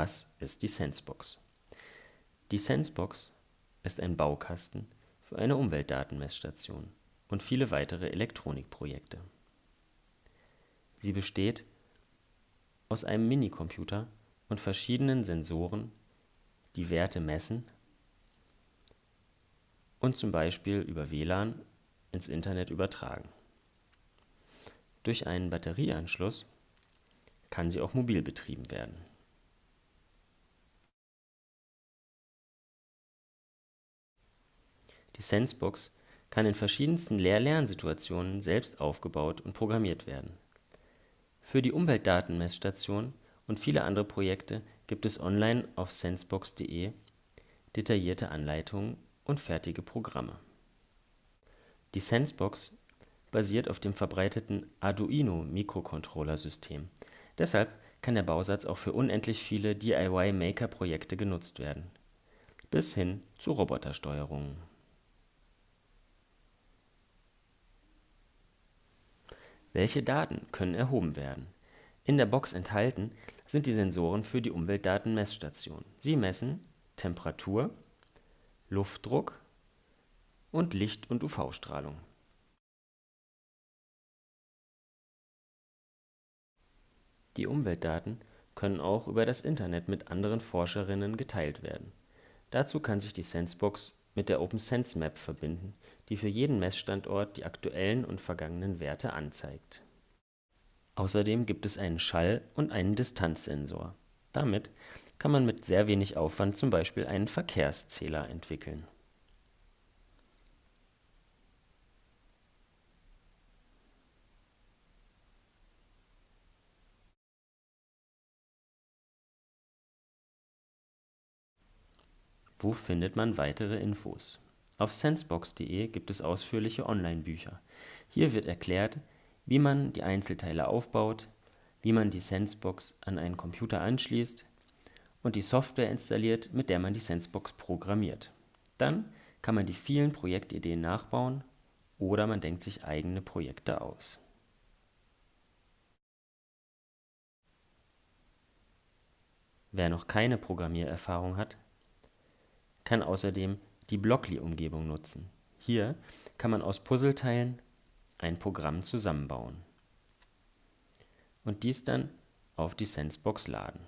Was ist die Sensebox? Die Sensebox ist ein Baukasten für eine Umweltdatenmessstation und viele weitere Elektronikprojekte. Sie besteht aus einem Minicomputer und verschiedenen Sensoren, die Werte messen und zum Beispiel über WLAN ins Internet übertragen. Durch einen Batterieanschluss kann sie auch mobil betrieben werden. Die Sensebox kann in verschiedensten Lehr-Lernsituationen selbst aufgebaut und programmiert werden. Für die Umweltdatenmessstation und viele andere Projekte gibt es online auf sensebox.de detaillierte Anleitungen und fertige Programme. Die Sensebox basiert auf dem verbreiteten Arduino-Mikrocontroller-System. Deshalb kann der Bausatz auch für unendlich viele DIY-Maker-Projekte genutzt werden, bis hin zu Robotersteuerungen. Welche Daten können erhoben werden? In der Box enthalten sind die Sensoren für die Umweltdatenmessstation. Sie messen Temperatur, Luftdruck und Licht und UV-Strahlung. Die Umweltdaten können auch über das Internet mit anderen Forscherinnen geteilt werden. Dazu kann sich die Sensebox mit der OpenSense-Map verbinden, die für jeden Messstandort die aktuellen und vergangenen Werte anzeigt. Außerdem gibt es einen Schall und einen Distanzsensor. Damit kann man mit sehr wenig Aufwand zum Beispiel einen Verkehrszähler entwickeln Wo findet man weitere Infos? Auf sensebox.de gibt es ausführliche Online-Bücher. Hier wird erklärt, wie man die Einzelteile aufbaut, wie man die Sensebox an einen Computer anschließt und die Software installiert, mit der man die Sensebox programmiert. Dann kann man die vielen Projektideen nachbauen oder man denkt sich eigene Projekte aus. Wer noch keine Programmiererfahrung hat, kann außerdem die Blockly-Umgebung nutzen. Hier kann man aus Puzzleteilen ein Programm zusammenbauen und dies dann auf die Sensebox laden